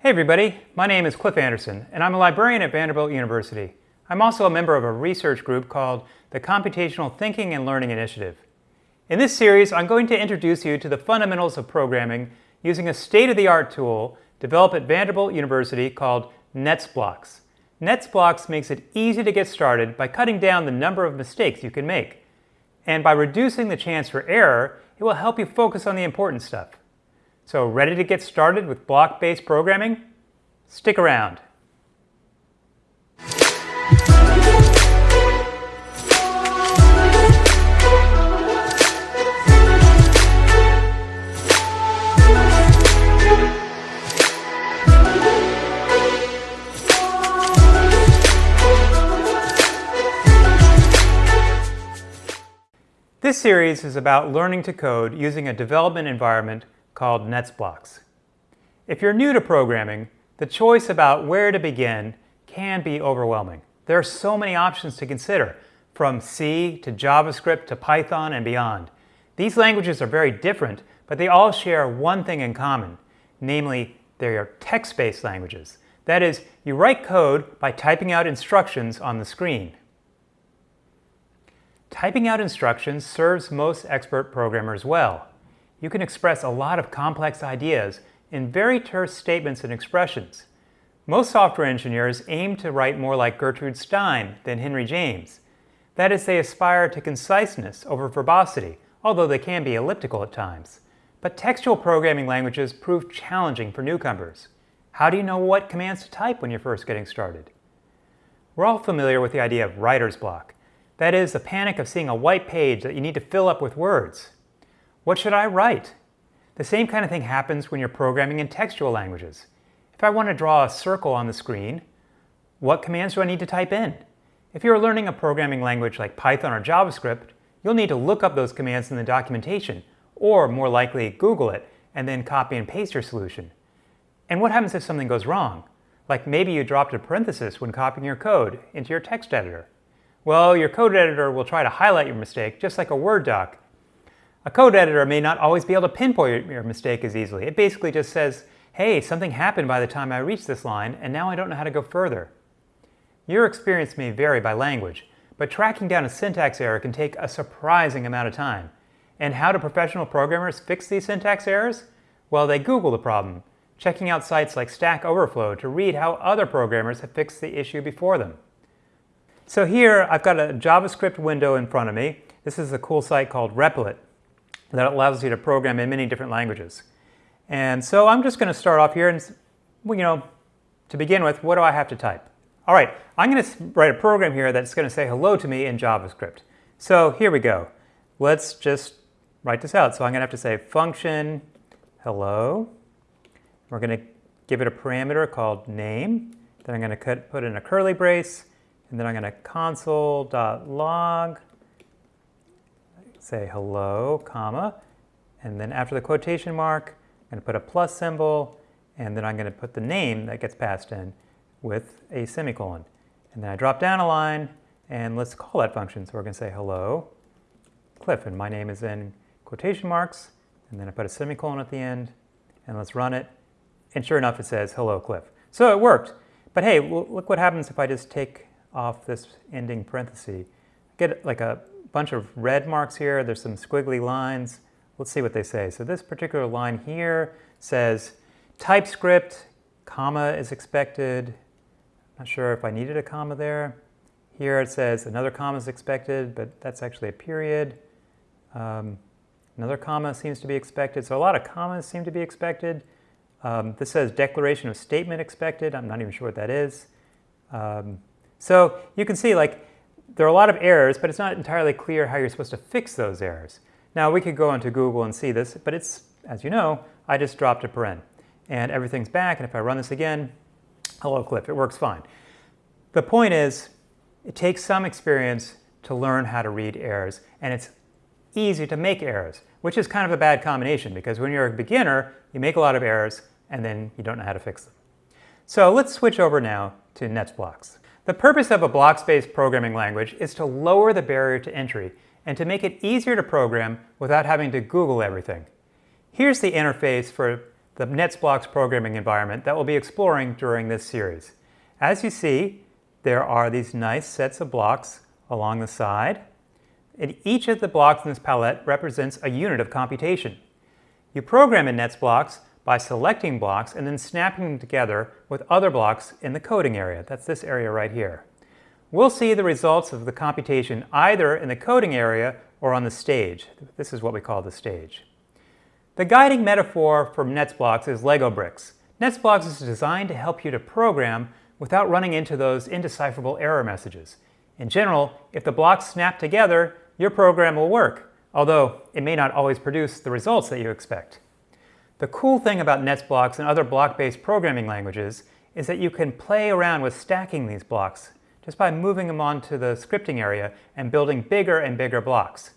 Hey everybody, my name is Cliff Anderson and I'm a librarian at Vanderbilt University. I'm also a member of a research group called the Computational Thinking and Learning Initiative. In this series, I'm going to introduce you to the fundamentals of programming using a state-of-the-art tool developed at Vanderbilt University called NetsBlox. NetsBlox makes it easy to get started by cutting down the number of mistakes you can make. And by reducing the chance for error, it will help you focus on the important stuff. So ready to get started with block-based programming? Stick around. This series is about learning to code using a development environment called NetsBlox. If you're new to programming, the choice about where to begin can be overwhelming. There are so many options to consider, from C to JavaScript to Python and beyond. These languages are very different, but they all share one thing in common, namely they are text-based languages. That is, you write code by typing out instructions on the screen. Typing out instructions serves most expert programmers well you can express a lot of complex ideas in very terse statements and expressions. Most software engineers aim to write more like Gertrude Stein than Henry James. That is, they aspire to conciseness over verbosity, although they can be elliptical at times. But textual programming languages prove challenging for newcomers. How do you know what commands to type when you're first getting started? We're all familiar with the idea of writer's block. That is, the panic of seeing a white page that you need to fill up with words. What should I write? The same kind of thing happens when you're programming in textual languages. If I want to draw a circle on the screen, what commands do I need to type in? If you're learning a programming language like Python or JavaScript, you'll need to look up those commands in the documentation, or more likely Google it, and then copy and paste your solution. And what happens if something goes wrong? Like maybe you dropped a parenthesis when copying your code into your text editor. Well, your code editor will try to highlight your mistake just like a Word doc, a code editor may not always be able to pinpoint your mistake as easily. It basically just says, hey, something happened by the time I reached this line, and now I don't know how to go further. Your experience may vary by language, but tracking down a syntax error can take a surprising amount of time. And how do professional programmers fix these syntax errors? Well, they Google the problem, checking out sites like Stack Overflow to read how other programmers have fixed the issue before them. So here, I've got a JavaScript window in front of me. This is a cool site called Replit that allows you to program in many different languages. And so I'm just going to start off here and, you know, to begin with, what do I have to type? All right, I'm going to write a program here that's going to say hello to me in JavaScript. So here we go. Let's just write this out. So I'm going to have to say function hello. We're going to give it a parameter called name. Then I'm going to put in a curly brace. And then I'm going to console.log say hello, comma, and then after the quotation mark, I'm going to put a plus symbol, and then I'm going to put the name that gets passed in with a semicolon. And then I drop down a line, and let's call that function. So we're going to say hello, Cliff, and my name is in quotation marks, and then I put a semicolon at the end, and let's run it. And sure enough, it says hello, Cliff. So it worked. But hey, look what happens if I just take off this ending parenthesis. Get like a bunch of red marks here. There's some squiggly lines. Let's see what they say. So this particular line here says TypeScript, comma is expected. Not sure if I needed a comma there. Here it says another comma is expected, but that's actually a period. Um, another comma seems to be expected. So a lot of commas seem to be expected. Um, this says declaration of statement expected. I'm not even sure what that is. Um, so you can see like there are a lot of errors, but it's not entirely clear how you're supposed to fix those errors. Now, we could go into Google and see this, but it's, as you know, I just dropped a paren. And everything's back, and if I run this again, hello Cliff, it works fine. The point is, it takes some experience to learn how to read errors, and it's easy to make errors, which is kind of a bad combination, because when you're a beginner, you make a lot of errors, and then you don't know how to fix them. So let's switch over now to NetsBlox. The purpose of a blocks-based programming language is to lower the barrier to entry and to make it easier to program without having to Google everything. Here's the interface for the NetsBlox programming environment that we'll be exploring during this series. As you see, there are these nice sets of blocks along the side. And each of the blocks in this palette represents a unit of computation. You program in NetsBlox by selecting blocks and then snapping them together with other blocks in the coding area. That's this area right here. We'll see the results of the computation either in the coding area or on the stage. This is what we call the stage. The guiding metaphor for NetsBlox is Lego bricks. NetsBlox is designed to help you to program without running into those indecipherable error messages. In general, if the blocks snap together, your program will work, although it may not always produce the results that you expect. The cool thing about NetsBlox and other block-based programming languages is that you can play around with stacking these blocks just by moving them onto the scripting area and building bigger and bigger blocks.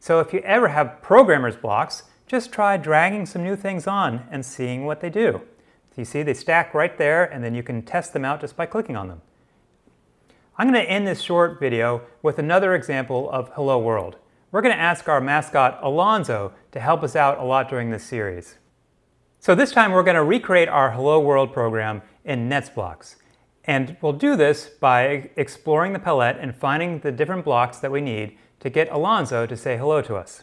So if you ever have programmer's blocks, just try dragging some new things on and seeing what they do. So you see they stack right there and then you can test them out just by clicking on them. I'm going to end this short video with another example of Hello World. We're going to ask our mascot Alonzo to help us out a lot during this series. So this time we're going to recreate our Hello World program in NetsBlox. And we'll do this by exploring the palette and finding the different blocks that we need to get Alonzo to say hello to us.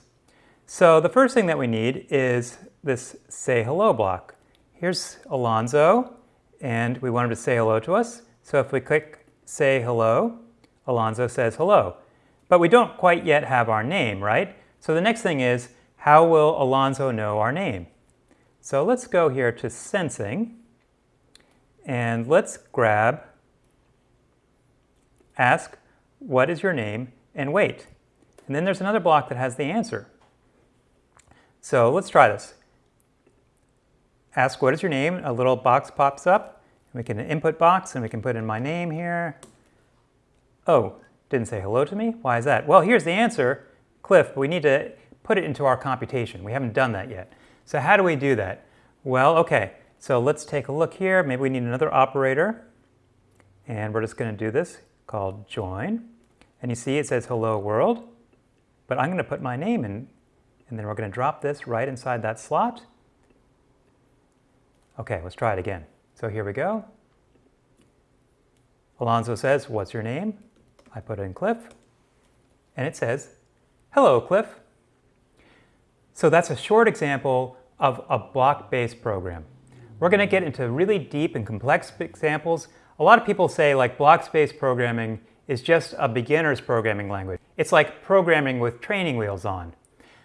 So the first thing that we need is this say hello block. Here's Alonzo, and we want him to say hello to us. So if we click say hello, Alonzo says hello. But we don't quite yet have our name, right? So the next thing is, how will Alonzo know our name? So let's go here to sensing, and let's grab ask, what is your name, and wait. And then there's another block that has the answer. So let's try this. Ask what is your name, a little box pops up. We can input box and we can put in my name here. Oh, didn't say hello to me? Why is that? Well, here's the answer, Cliff, but we need to put it into our computation. We haven't done that yet. So how do we do that? Well, okay, so let's take a look here. Maybe we need another operator. And we're just going to do this called join. And you see it says hello world, but I'm going to put my name in and then we're going to drop this right inside that slot. Okay, let's try it again. So here we go. Alonzo says, what's your name? I put in Cliff, and it says, hello, Cliff. So that's a short example of a block-based program. We're going to get into really deep and complex examples. A lot of people say like block-based programming is just a beginner's programming language. It's like programming with training wheels on.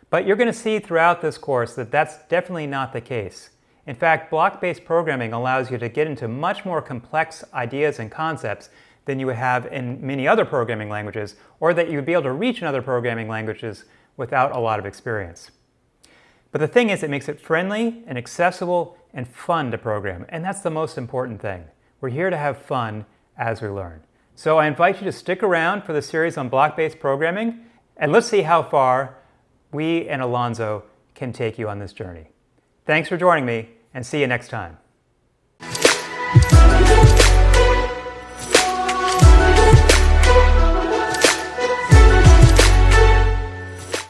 But you're going to see throughout this course that that's definitely not the case. In fact, block-based programming allows you to get into much more complex ideas and concepts than you would have in many other programming languages, or that you would be able to reach in other programming languages without a lot of experience. But the thing is, it makes it friendly and accessible and fun to program, and that's the most important thing. We're here to have fun as we learn. So I invite you to stick around for the series on block-based programming, and let's see how far we and Alonzo can take you on this journey. Thanks for joining me, and see you next time.